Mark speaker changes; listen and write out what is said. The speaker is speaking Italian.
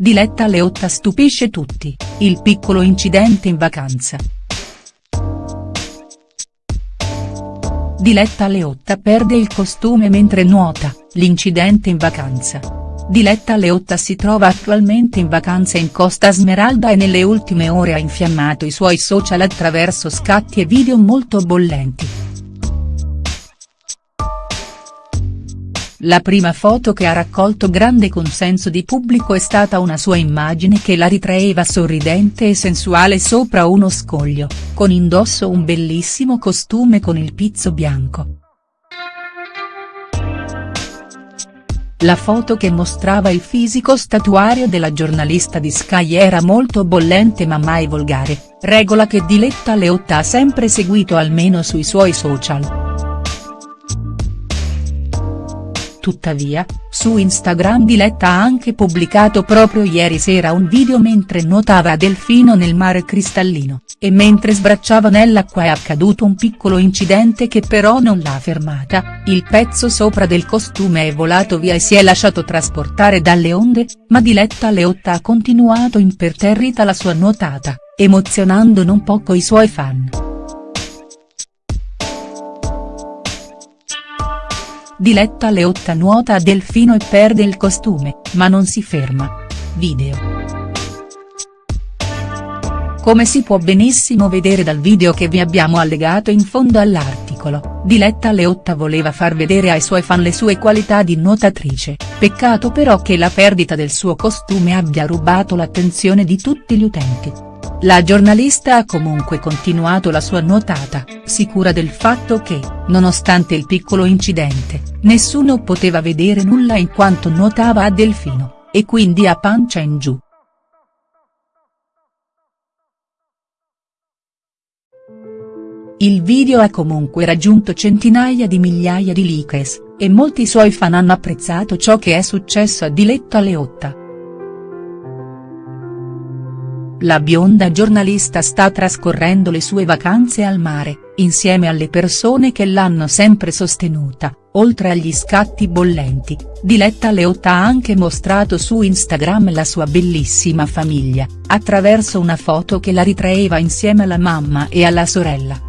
Speaker 1: Diletta Leotta stupisce tutti, il piccolo incidente in vacanza. Diletta Leotta perde il costume mentre nuota, l'incidente in vacanza. Diletta Leotta si trova attualmente in vacanza in Costa Smeralda e nelle ultime ore ha infiammato i suoi social attraverso scatti e video molto bollenti. La prima foto che ha raccolto grande consenso di pubblico è stata una sua immagine che la ritraeva sorridente e sensuale sopra uno scoglio, con indosso un bellissimo costume con il pizzo bianco. La foto che mostrava il fisico statuario della giornalista di Sky era molto bollente ma mai volgare, regola che Diletta Leotta ha sempre seguito almeno sui suoi social. Tuttavia, su Instagram Diletta ha anche pubblicato proprio ieri sera un video mentre nuotava a Delfino nel mare cristallino, e mentre sbracciava nell'acqua è accaduto un piccolo incidente che però non l'ha fermata, il pezzo sopra del costume è volato via e si è lasciato trasportare dalle onde, ma Diletta Leotta ha continuato imperterrita la sua nuotata, emozionando non poco i suoi fan. Diletta Leotta nuota a Delfino e perde il costume, ma non si ferma. Video. Come si può benissimo vedere dal video che vi abbiamo allegato in fondo all'articolo, Diletta Leotta voleva far vedere ai suoi fan le sue qualità di nuotatrice, peccato però che la perdita del suo costume abbia rubato l'attenzione di tutti gli utenti. La giornalista ha comunque continuato la sua nuotata, sicura del fatto che, nonostante il piccolo incidente, nessuno poteva vedere nulla in quanto nuotava a delfino, e quindi a pancia in giù. Il video ha comunque raggiunto centinaia di migliaia di likes, e molti suoi fan hanno apprezzato ciò che è successo a Diletta Leotta. La bionda giornalista sta trascorrendo le sue vacanze al mare, insieme alle persone che l'hanno sempre sostenuta, oltre agli scatti bollenti, Diletta Leotta ha anche mostrato su Instagram la sua bellissima famiglia, attraverso una foto che la ritraeva insieme alla mamma e alla sorella.